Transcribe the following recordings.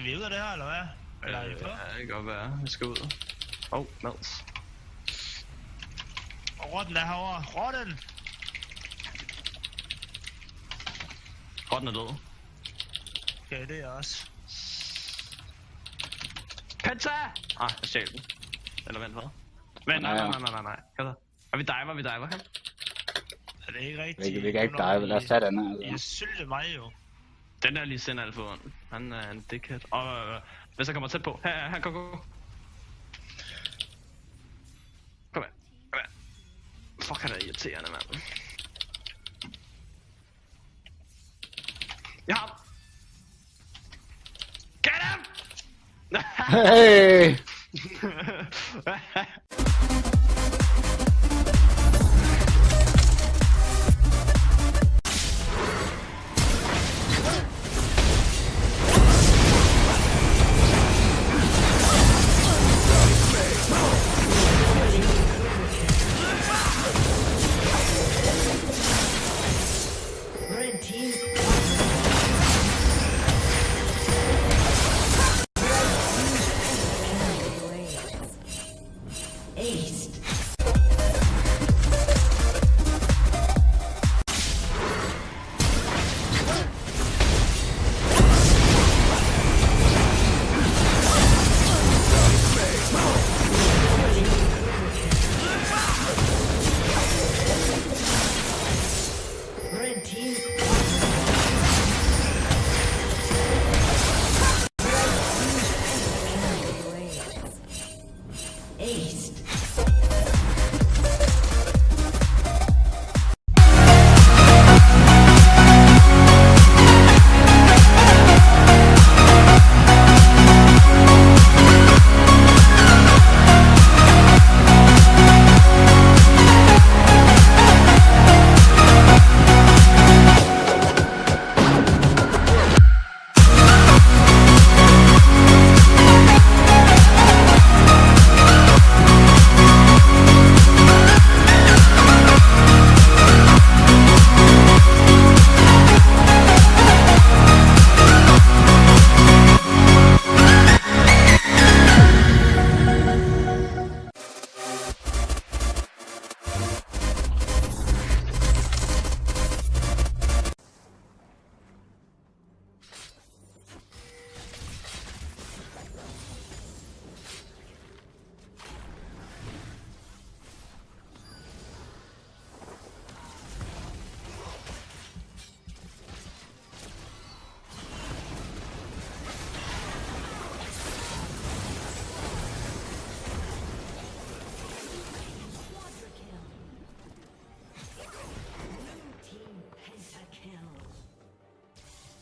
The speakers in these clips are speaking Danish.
skal vi ud af det her, eller hvad? Eller er på? Ja, det kan godt være. Vi skal ud. Åh, oh, Mads. Og rotten er herovre. Rotten! Rotten er død. Okay, det er jeg også. Penta! Ah, jeg stjal den. Eller vent, hvad? Vent, nej, nej, nej, nej, nej, nej. Kom så. Og vi diver, vi diver, kan? Er det ikke rigtigt? Vi, vi kan ikke dive, lad os tage den her. I Altså. sylte mig jo. Den der lige sender alt for ondt. Han er en dickhead. Og øh, hvis jeg kommer tæt på. Her, her, gå, gå. Kom her. Kom her. Fuck, han er irriterende, mand. Jeg har. Get him! Hey! Ace.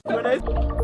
Bueno, es...